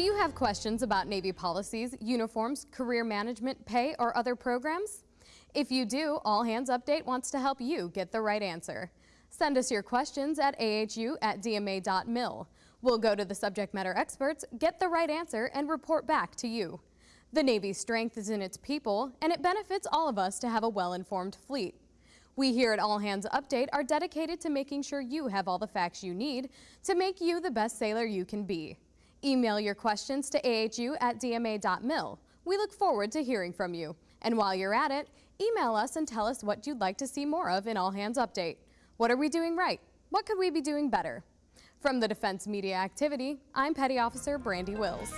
Do you have questions about Navy policies, uniforms, career management, pay, or other programs? If you do, All Hands Update wants to help you get the right answer. Send us your questions at ahu at dma.mil. We'll go to the subject matter experts, get the right answer, and report back to you. The Navy's strength is in its people, and it benefits all of us to have a well-informed fleet. We here at All Hands Update are dedicated to making sure you have all the facts you need to make you the best sailor you can be. Email your questions to ahu at dma.mil. We look forward to hearing from you. And while you're at it, email us and tell us what you'd like to see more of in All Hands Update. What are we doing right? What could we be doing better? From the Defense Media Activity, I'm Petty Officer Brandi Wills.